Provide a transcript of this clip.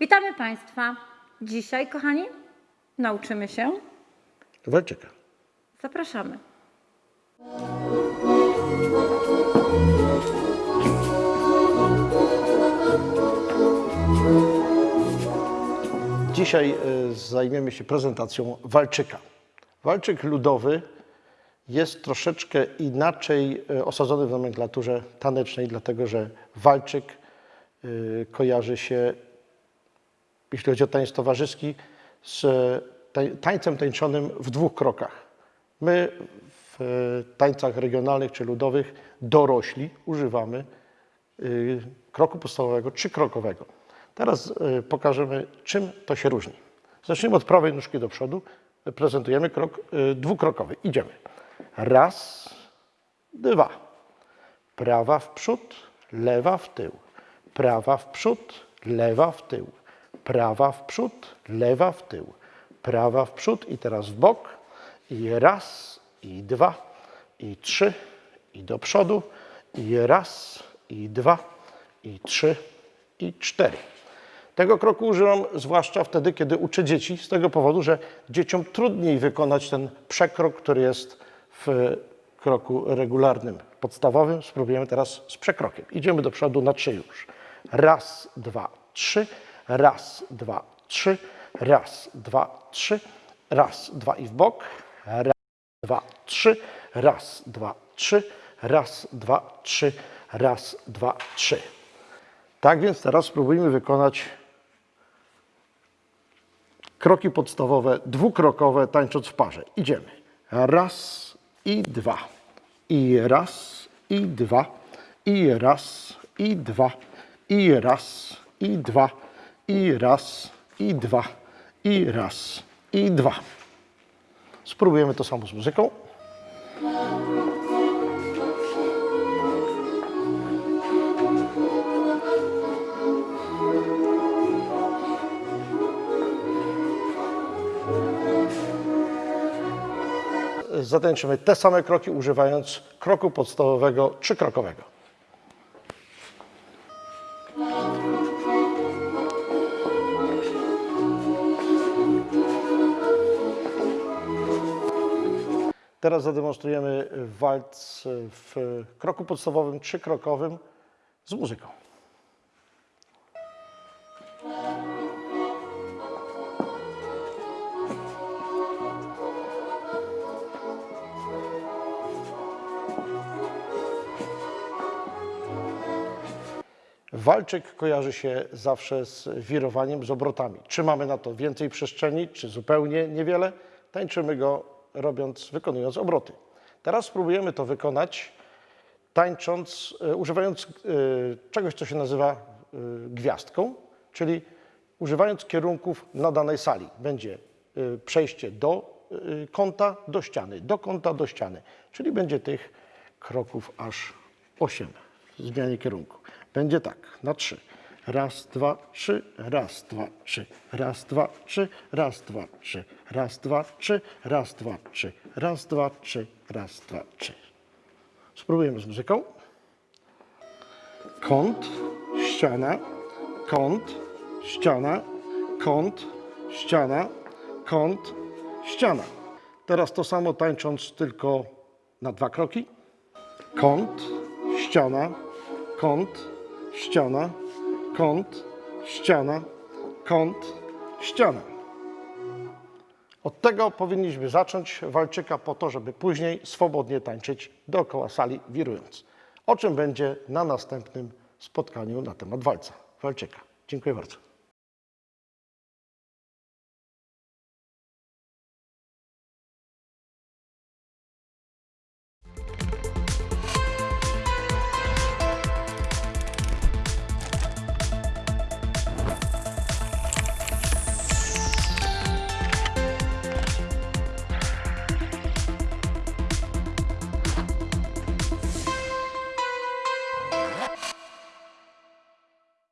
Witamy Państwa. Dzisiaj, kochani, nauczymy się. Walczyka. Zapraszamy. Dzisiaj e, zajmiemy się prezentacją walczyka. Walczyk ludowy jest troszeczkę inaczej e, osadzony w nomenklaturze tanecznej, dlatego że walczyk e, kojarzy się, jeśli chodzi o tańc towarzyski, z tań- tańcem tańczonym w dwóch krokach. My w tańcach regionalnych czy ludowych dorośli używamy y, kroku podstawowego trzykrokowego. Teraz y, pokażemy, czym to się różni. Zacznijmy od prawej nóżki do przodu. Prezentujemy krok y, dwukrokowy. Idziemy. Raz, dwa. Prawa w przód, lewa w tył. Prawa w przód, lewa w tył. Prawa w przód, lewa w tył. Prawa w przód i teraz w bok. I raz, i dwa, i trzy, i do przodu. I raz, i dwa, i trzy, i cztery. Tego kroku używam zwłaszcza wtedy, kiedy uczę dzieci, z tego powodu, że dzieciom trudniej wykonać ten przekrok, który jest w kroku regularnym, podstawowym. Spróbujemy teraz z przekrokiem. Idziemy do przodu na trzy już. Raz, dwa, trzy. Raz, dwa, trzy. Raz, dwa, trzy. Raz, dwa i w bok. Raz, dwa, trzy. Raz, dwa, trzy. Raz, dwa, trzy. Raz, dwa, trzy. Tak więc teraz spróbujmy wykonać kroki podstawowe, dwukrokowe, tańcząc w parze. Idziemy. Raz i dwa. I raz, i dwa. I raz, i dwa. I raz, i dwa. I raz, i dwa. I raz, i dwa. Spróbujemy to samo z muzyką. Zatańczymy te same kroki, używając kroku podstawowego trzykrokowego. Teraz zademonstrujemy walc w kroku podstawowym trzykrokowym z muzyką. Walczyk kojarzy się zawsze z wirowaniem, z obrotami. Czy mamy na to więcej przestrzeni, czy zupełnie niewiele, tańczymy go robiąc, wykonując obroty. Teraz spróbujemy to wykonać tańcząc, e, używając e, czegoś, co się nazywa e, gwiazdką, czyli używając kierunków na danej sali. Będzie przejście do kąta, do ściany, do kąta, do ściany, czyli będzie tych kroków aż 8 w zmianie kierunku. Będzie tak, na trzy. Raz, dwa, trzy, raz, dwa, trzy, raz, dwa, trzy, raz, dwa, trzy, raz, dwa, trzy, raz, dwa, trzy, raz, dwa, trzy, raz, dwa, trzy. Spróbujemy z muzyką. Kąt, ściana, kąt, ściana, kąt, ściana, kąt, ściana. Teraz to samo tańcząc tylko na dwa kroki. Kąt, ściana, kąt, ściana, kąt, ściana, kąt, ściana. Od tego powinniśmy zacząć walczyka po to, żeby później swobodnie tańczyć dookoła sali wirując. O czym będzie na następnym spotkaniu na temat walca, walczyka. Dziękuję bardzo.